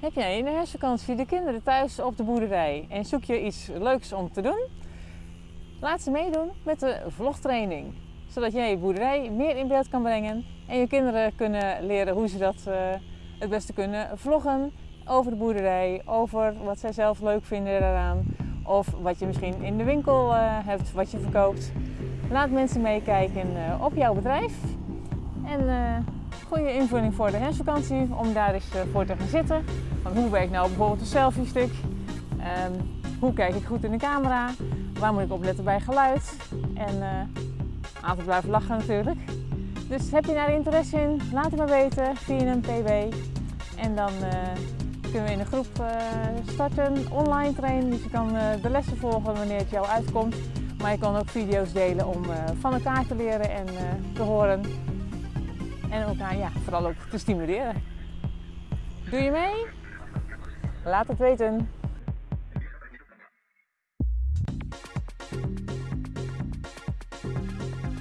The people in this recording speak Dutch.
Heb jij in de herfstvakantie de kinderen thuis op de boerderij en zoek je iets leuks om te doen? Laat ze meedoen met de vlogtraining, zodat jij je boerderij meer in beeld kan brengen en je kinderen kunnen leren hoe ze dat uh, het beste kunnen vloggen over de boerderij, over wat zij zelf leuk vinden eraan of wat je misschien in de winkel uh, hebt, wat je verkoopt. Laat mensen meekijken uh, op jouw bedrijf en goede invulling voor de herfstvakantie om daar eens voor te gaan zitten. Want hoe werkt nou bijvoorbeeld een selfie stick? Um, hoe kijk ik goed in de camera? Waar moet ik opletten bij geluid? En uh, altijd blijven lachen natuurlijk. Dus heb je daar interesse in? Laat het me weten via een pb. En dan uh, kunnen we in een groep starten, online trainen. Dus je kan de lessen volgen wanneer het jou uitkomt. Maar je kan ook video's delen om van elkaar te leren en te horen. En elkaar ja, vooral ook te stimuleren. Doe je mee? Laat het weten.